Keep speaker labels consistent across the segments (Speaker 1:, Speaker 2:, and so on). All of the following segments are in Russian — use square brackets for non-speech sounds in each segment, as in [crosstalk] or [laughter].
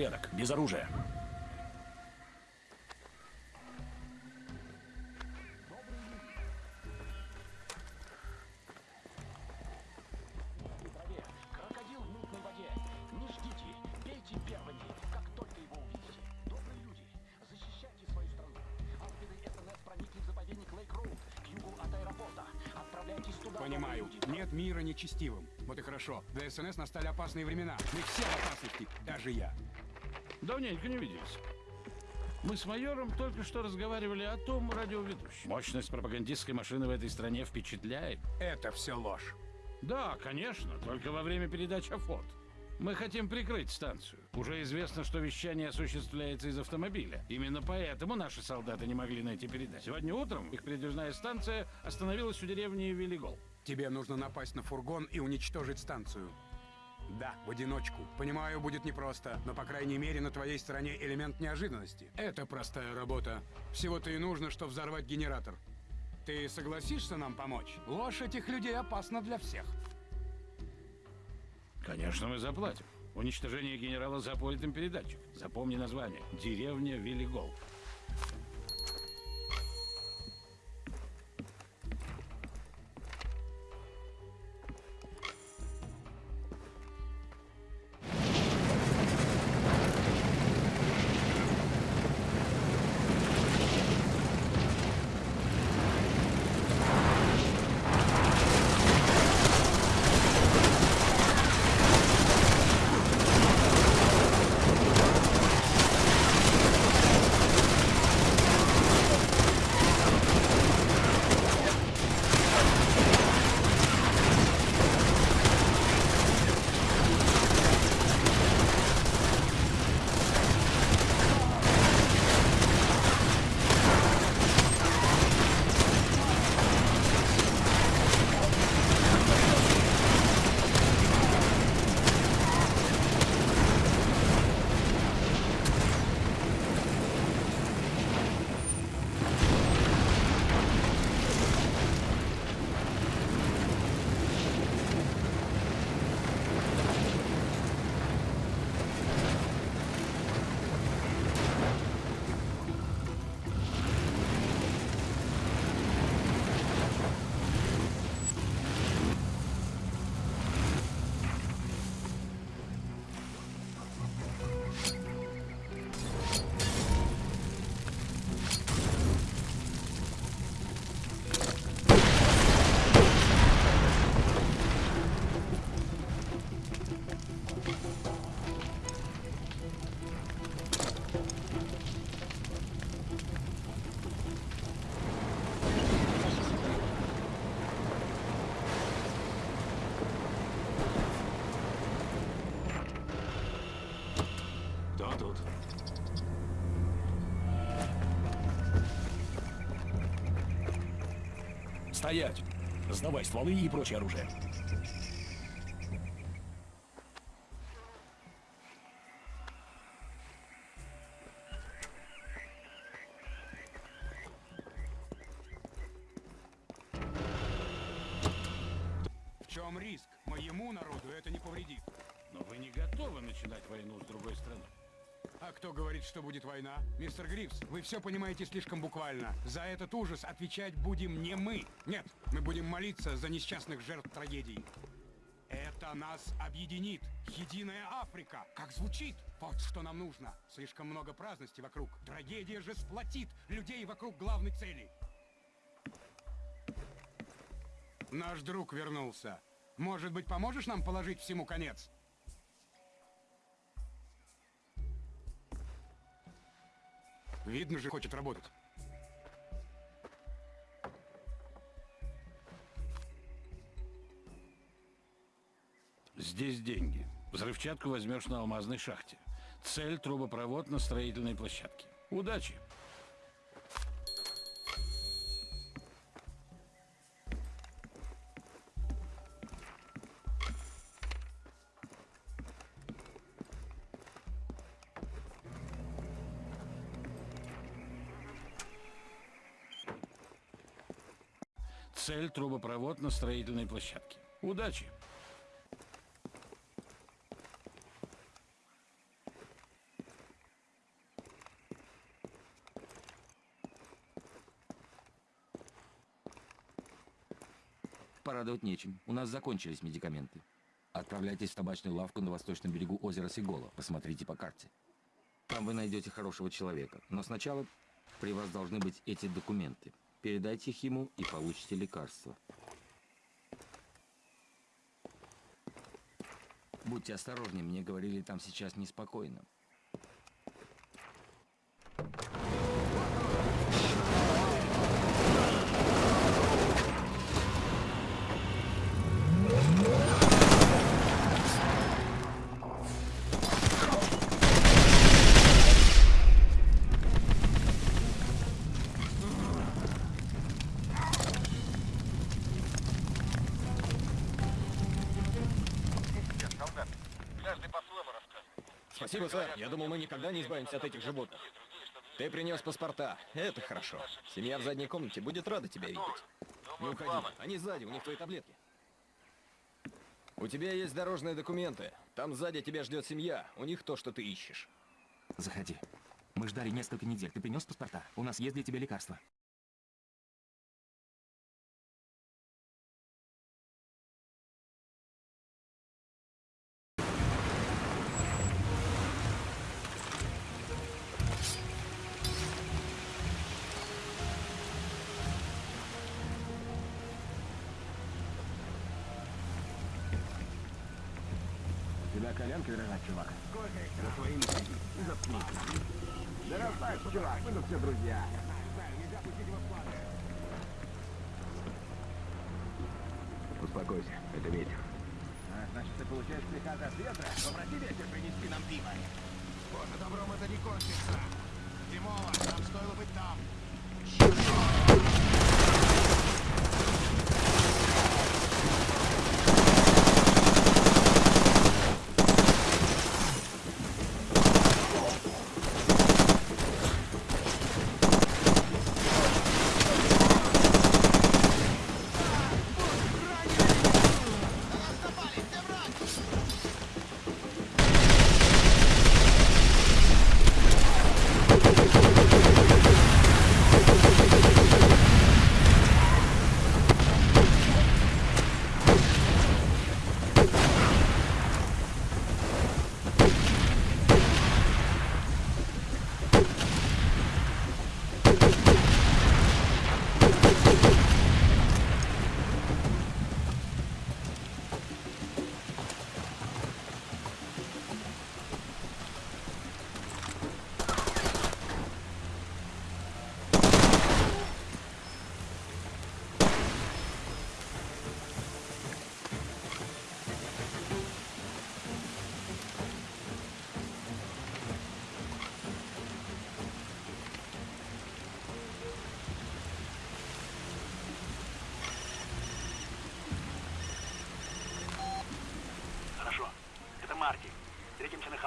Speaker 1: порядок, без оружия.
Speaker 2: Понимаю. Нет мира нечестивым. Вот и хорошо. Для СНС настали опасные времена. Мы все в опасности, даже я.
Speaker 3: Давненько не виделись. Мы с майором только что разговаривали о том радиоведущем. Мощность пропагандистской машины в этой стране впечатляет.
Speaker 2: Это все ложь.
Speaker 3: Да, конечно, только во время передач АФОТ. Мы хотим прикрыть станцию. Уже известно, что вещание осуществляется из автомобиля. Именно поэтому наши солдаты не могли найти передачу. Сегодня утром их передвижная станция остановилась у деревни Велигол.
Speaker 2: Тебе нужно напасть на фургон и уничтожить станцию. Да, в одиночку. Понимаю, будет непросто, но по крайней мере на твоей стороне элемент неожиданности. Это простая работа. Всего-то и нужно, что взорвать генератор. Ты согласишься нам помочь? Ложь этих людей опасна для всех.
Speaker 3: Конечно, мы заплатим. Уничтожение генерала запорит им передатчик. Запомни название. Деревня Велигол.
Speaker 1: Стоять! Сдавай стволы и прочее оружие.
Speaker 2: Мистер Грифс, вы все понимаете слишком буквально. За этот ужас отвечать будем не мы. Нет, мы будем молиться за несчастных жертв трагедий. Это нас объединит. Единая Африка. Как звучит? Вот что нам нужно. Слишком много праздности вокруг. Трагедия же сплотит людей вокруг главной цели. Наш друг вернулся. Может быть, поможешь нам положить всему конец? Видно же, хочет работать.
Speaker 3: Здесь деньги. Взрывчатку возьмешь на алмазной шахте. Цель – трубопровод на строительной площадке. Удачи! вдоль трубопровод на строительной площадке. Удачи!
Speaker 4: Порадовать нечем. У нас закончились медикаменты. Отправляйтесь в табачную лавку на восточном берегу озера Сигола. Посмотрите по карте. Там вы найдете хорошего человека. Но сначала при вас должны быть эти документы. Передайте их ему и получите лекарство. Будьте осторожнее, мне говорили, там сейчас неспокойно.
Speaker 5: Спасибо, сэр. Я думал, мы никогда не избавимся от этих животных. Ты принес паспорта. Это хорошо. Семья в задней комнате будет рада тебя видеть. Не уходи. Они сзади, у них твои таблетки. У тебя есть дорожные документы. Там сзади тебя ждет семья. У них то, что ты ищешь.
Speaker 4: Заходи. Мы ждали несколько недель. Ты принес паспорта? У нас есть для тебя лекарства.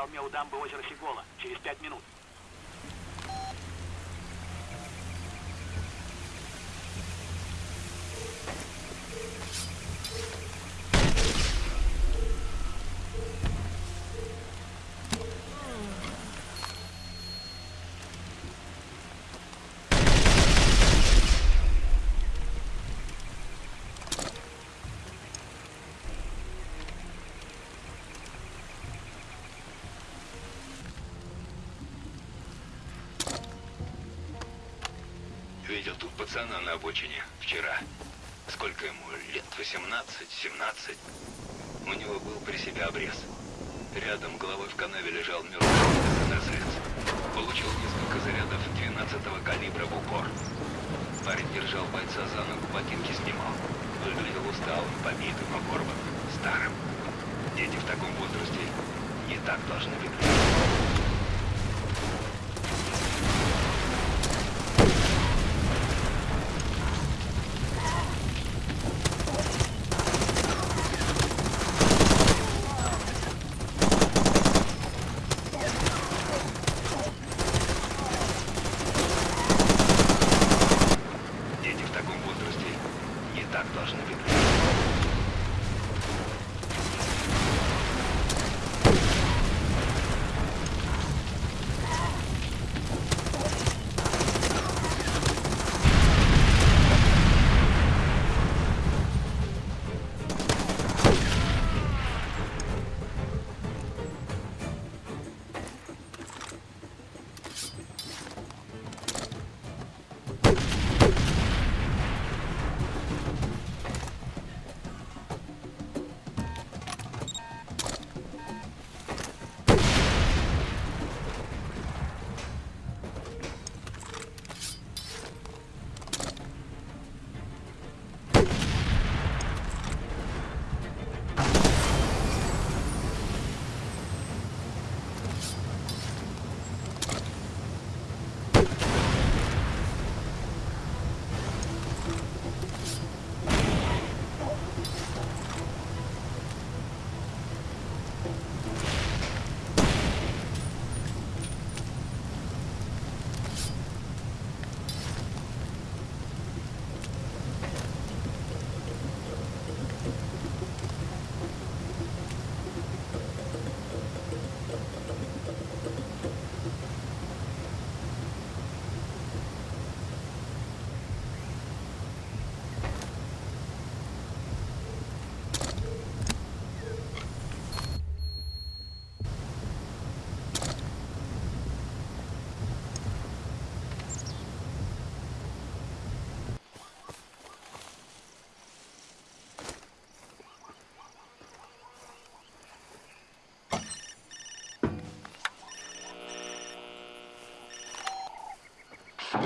Speaker 6: Холме у дамбы озера Сигола. Через пять минут.
Speaker 7: Пацана на обочине вчера. Сколько ему лет? 18, 17. У него был при себе обрез. Рядом головой в канаве лежал мертвый СНСовец. Получил несколько зарядов 12-го калибра в упор. Парень держал бойца за ногу, ботинки снимал. Выглядел усталым, побитым, оборванным, старым. Дети в таком возрасте не так должны выглядеть.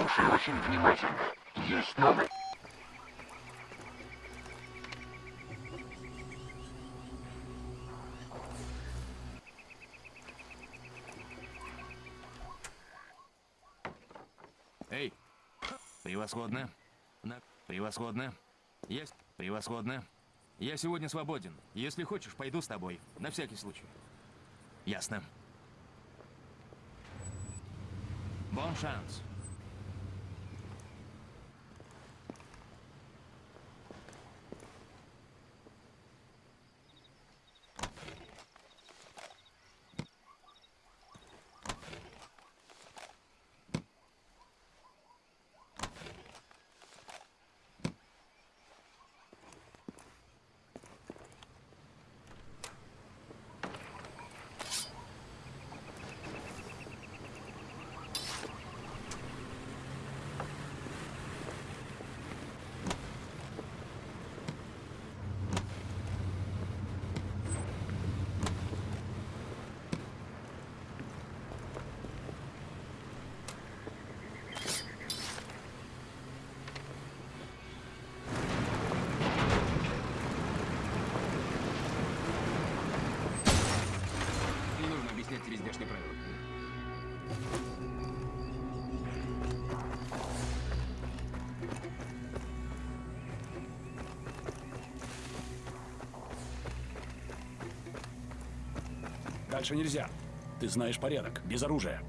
Speaker 8: Слушай очень внимательно. Есть новый...
Speaker 7: Эй! Превосходно. Превосходно. Есть. Превосходно. Я сегодня свободен. Если хочешь, пойду с тобой. На всякий случай. Ясно. Бон шанс.
Speaker 9: Дальше нельзя. Ты знаешь порядок. Без оружия.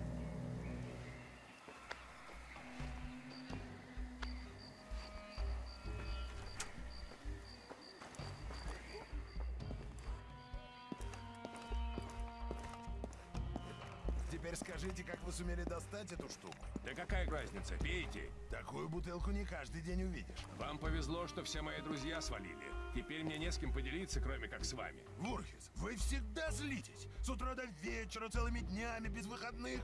Speaker 10: Теперь скажите, как вы сумели достать эту штуку?
Speaker 11: Да какая разница, пейте.
Speaker 10: Такую бутылку не каждый день увидишь.
Speaker 11: Вам повезло, что все мои друзья свалили. Теперь мне не с кем поделиться, кроме как с вами.
Speaker 10: Вурхис, вы всегда злитесь. С утра до вечера, целыми днями, без выходных.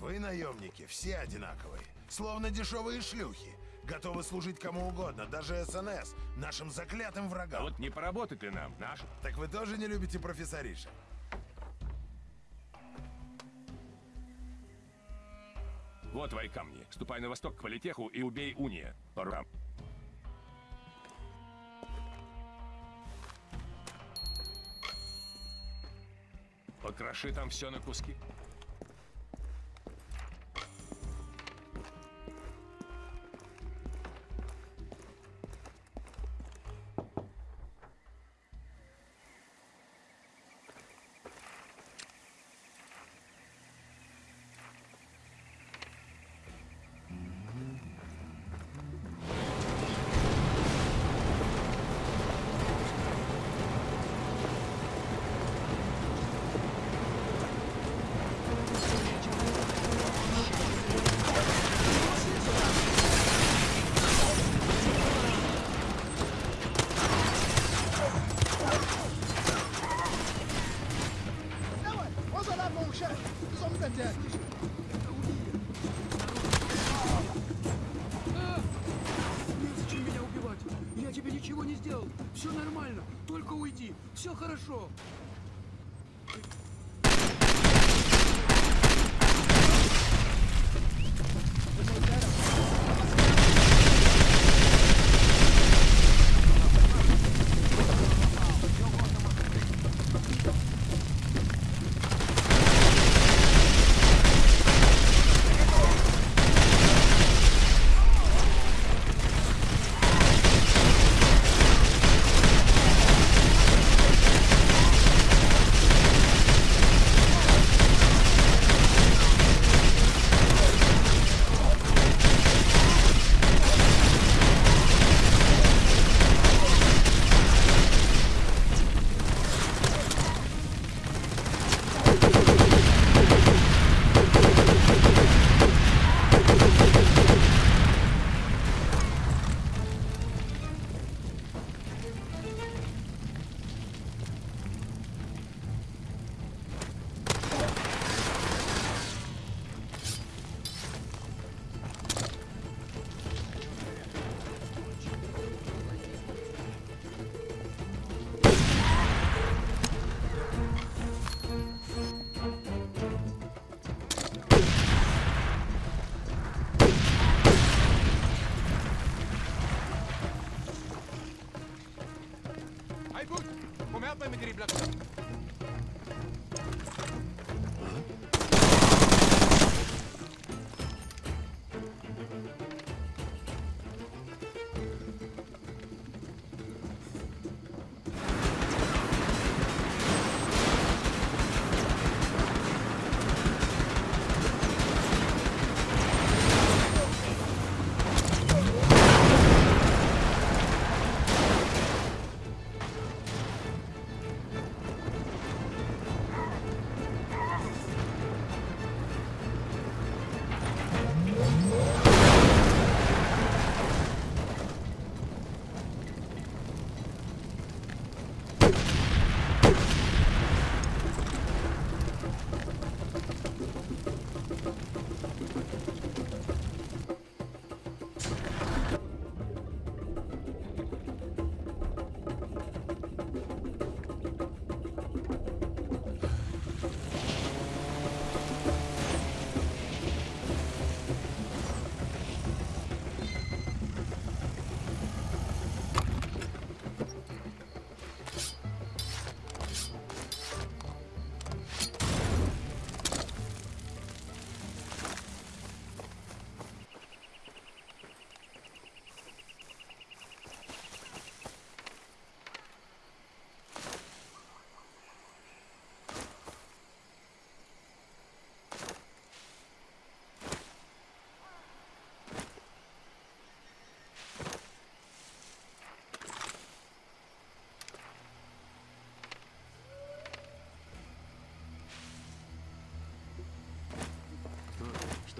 Speaker 10: Вы, наемники, все одинаковые. Словно дешевые шлюхи. Готовы служить кому угодно, даже СНС, нашим заклятым
Speaker 11: А
Speaker 10: врагам.
Speaker 11: вот не поработать ли нам, наш?
Speaker 10: Так вы тоже не любите профессоришек?
Speaker 11: Вот твои камни. Ступай на восток к Политеху и убей Уния. Рукам. Покроши там все на куски.
Speaker 12: Зомби дотянешь!
Speaker 13: Незачем меня убивать. Я тебе ничего не сделал. Все нормально. Только уйди. Все хорошо.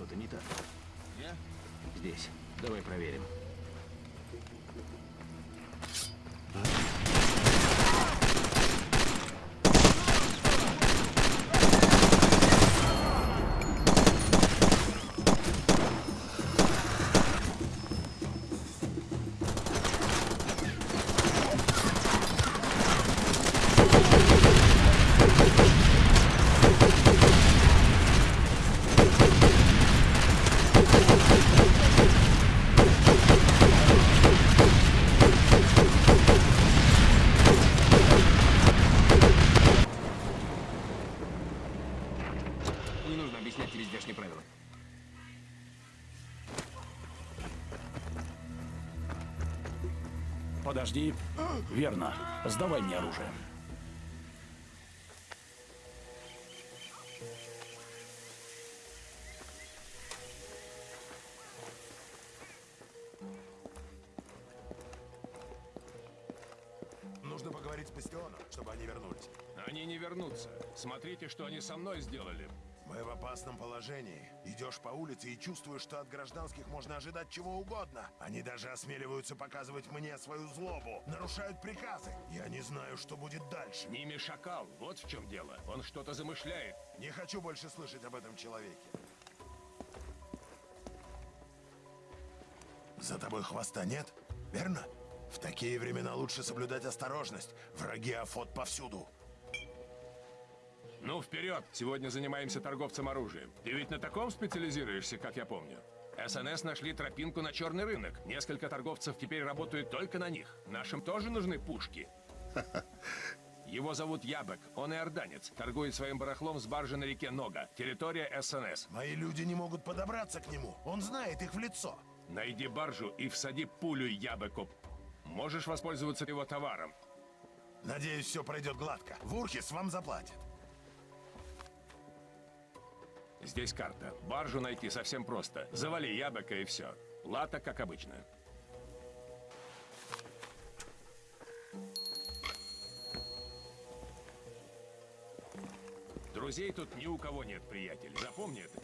Speaker 14: Что-то не так.
Speaker 5: Я?
Speaker 14: Здесь. Давай проверим.
Speaker 1: Верно. Сдавай мне оружие.
Speaker 10: Нужно поговорить с Бастионом, чтобы они вернулись.
Speaker 11: Они не вернутся. Смотрите, что они со мной сделали.
Speaker 10: Мы в опасном положении. Идешь по улице и чувствуешь, что от гражданских можно ожидать чего угодно. Они даже осмеливаются показывать мне свою злобу. Нарушают приказы. Я не знаю, что будет дальше.
Speaker 11: Ними шакал. Вот в чем дело. Он что-то замышляет.
Speaker 10: Не хочу больше слышать об этом человеке. За тобой хвоста нет, верно? В такие времена лучше соблюдать осторожность. Враги Афот повсюду.
Speaker 11: Ну, вперед! Сегодня занимаемся торговцем оружием. Ты ведь на таком специализируешься, как я помню. СНС нашли тропинку на черный рынок. Несколько торговцев теперь работают только на них. Нашим тоже нужны пушки. [laughs] Его зовут Ябек, он иорданец. Торгует своим барахлом с баржи на реке Нога. Территория СНС.
Speaker 10: Мои люди не могут подобраться к нему. Он знает их в лицо.
Speaker 11: Найди баржу и всади пулю Ябеку. Можешь воспользоваться его товаром.
Speaker 10: Надеюсь, все пройдет гладко. Вурхис вам заплатит.
Speaker 11: Здесь карта. Баржу найти совсем просто. Завали Ябека и все. Лата, как обычно. Друзей тут ни у кого нет, приятель. Запомни это.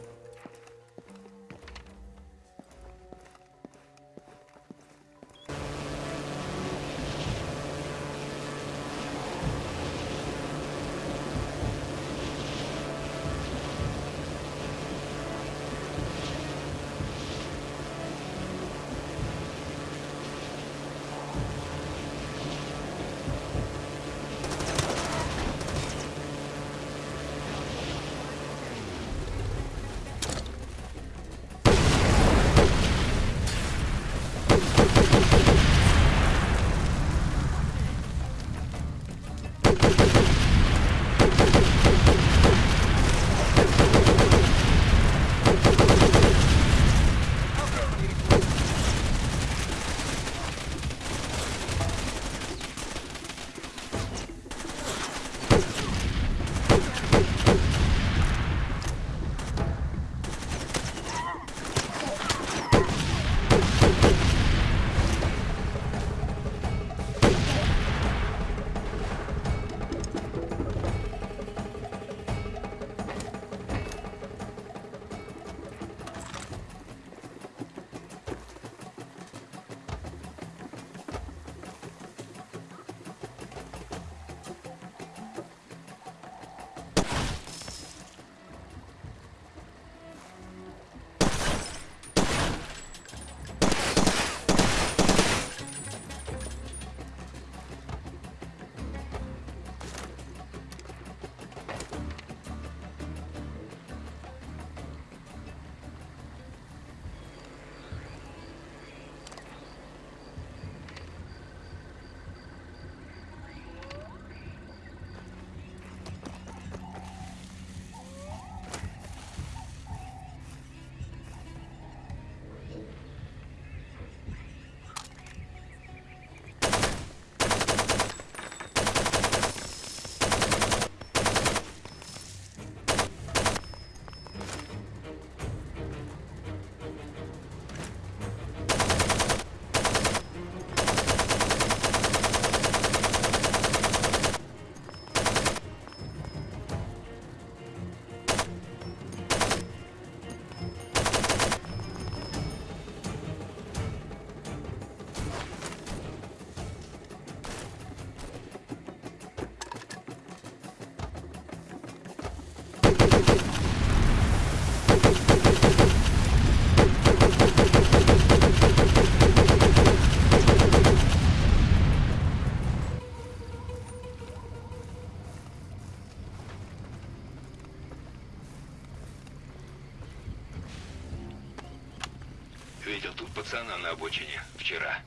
Speaker 7: Пацана на обочине вчера.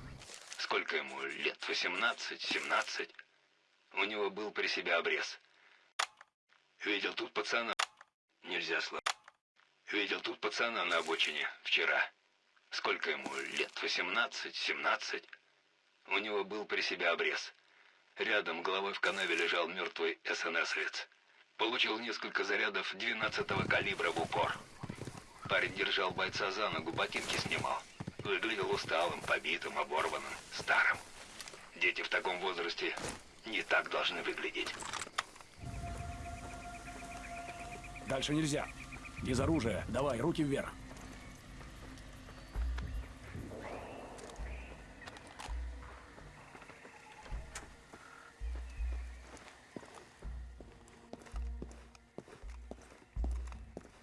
Speaker 7: Сколько ему лет? 18, 17? У него был при себе обрез. Видел тут пацана... Нельзя слов. Видел тут пацана на обочине вчера. Сколько ему лет? 18, 17? У него был при себе обрез. Рядом головой в канаве лежал мертвый СНСовец. Получил несколько зарядов 12-го калибра в упор. Парень держал бойца за ногу, ботинки снимал. Выглядел усталым, побитым, оборванным, старым. Дети в таком возрасте не так должны выглядеть.
Speaker 1: Дальше нельзя. Без оружия. Давай, руки вверх.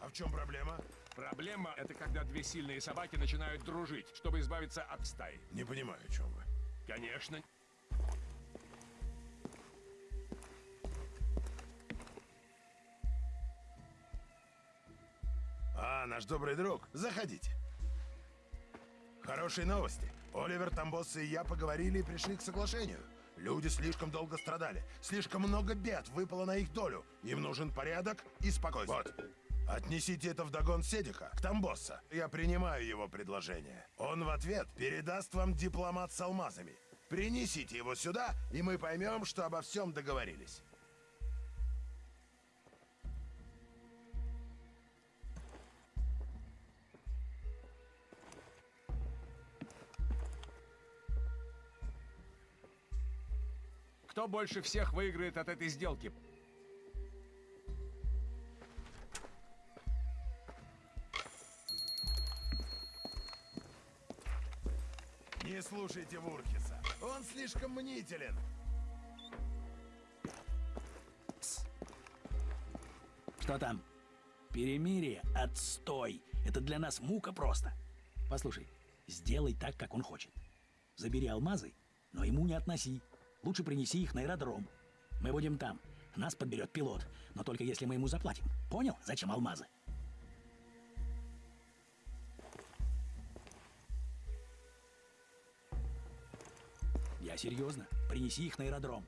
Speaker 10: А в чем проблема?
Speaker 11: Проблема — это когда две сильные собаки начинают дружить, чтобы избавиться от стаи.
Speaker 10: Не понимаю, о чем вы.
Speaker 11: Конечно.
Speaker 10: А, наш добрый друг, заходите. Хорошие новости. Оливер Тамбос и я поговорили и пришли к соглашению. Люди слишком долго страдали. Слишком много бед выпало на их долю. Им нужен порядок и спокойствие. Вот. Отнесите это в догон Седиха, к Тамбосса. Я принимаю его предложение. Он в ответ передаст вам дипломат с алмазами. Принесите его сюда, и мы поймем, что обо всем договорились.
Speaker 11: Кто больше всех выиграет от этой сделки?
Speaker 10: Слушайте Вуркиса. Он слишком мнителен.
Speaker 1: Что там? Перемирие? Отстой. Это для нас мука просто. Послушай, сделай так, как он хочет. Забери алмазы, но ему не относи. Лучше принеси их на аэродром. Мы будем там. Нас подберет пилот. Но только если мы ему заплатим. Понял, зачем алмазы? Серьезно. Принеси их на аэродром.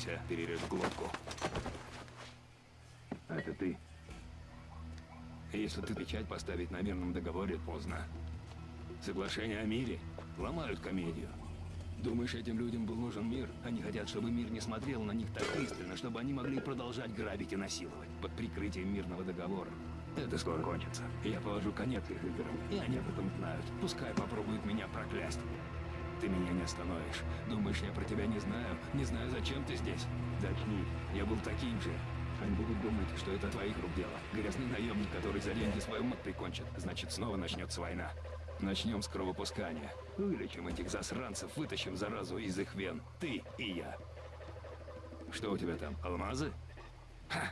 Speaker 5: Заткнись-а, перережу глотку. Это ты. Если ты печать поставить на мирном договоре, поздно. Соглашение о мире ломают комедию. Думаешь, этим людям был нужен мир? Они хотят, чтобы мир не смотрел на них так пристально, чтобы они могли продолжать грабить и насиловать под прикрытием мирного договора. Это скоро кончится. Я положу конец их играм, и они об этом знают. Пускай попробуют меня проклясть. Ты меня не остановишь. Думаешь, я про тебя не знаю? Не знаю, зачем ты здесь? Дочни, я был таким же. Они будут думать, что это твоих рук дело. Грязный наемник, который за деньги свою мать прикончит. Значит, снова начнется война. Начнем с кровопускания. Ну Вылечим этих засранцев, вытащим заразу из их вен. Ты и я. Что у тебя там, алмазы? Ха!